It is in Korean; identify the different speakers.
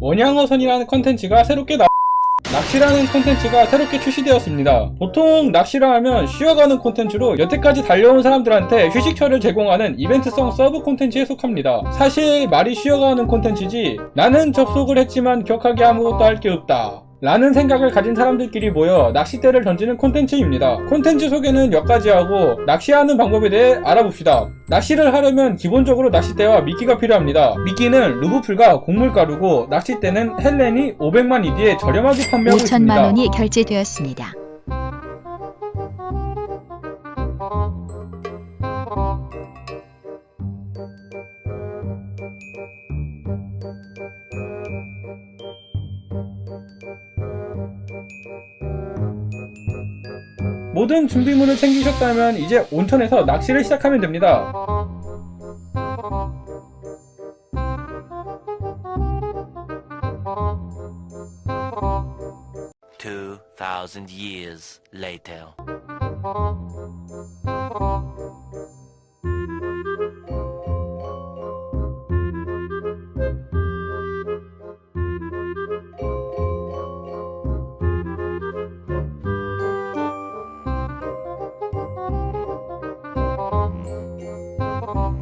Speaker 1: 원양어선이라는 컨텐츠가 새롭게 나 낚시라는 콘텐츠가 새롭게 출시되었습니다. 보통 낚시라 하면 쉬어가는 콘텐츠로 여태까지 달려온 사람들한테 휴식처를 제공하는 이벤트성 서브 콘텐츠에 속합니다. 사실 말이 쉬어가는 콘텐츠지 나는 접속을 했지만 격하게 아무것도 할 게 없다. 라는 생각을 가진 사람들끼리 모여 낚싯대를 던지는 콘텐츠입니다. 콘텐츠 소개는 여기까지 하고 낚시하는 방법에 대해 알아봅시다. 낚시를 하려면 기본적으로 낚싯대와 미끼가 필요합니다. 미끼는 루브풀과 곡물가루고 낚싯대는 헬렌이 500만 ED에 저렴하게 판매하고
Speaker 2: 5천만
Speaker 1: 있습니다.
Speaker 2: 원이 결제되었습니다.
Speaker 1: 모든 준비물을 챙기셨다면 이제 온천에서 낚시를 시작하면 됩니다.
Speaker 3: Two thousand years later. Oh.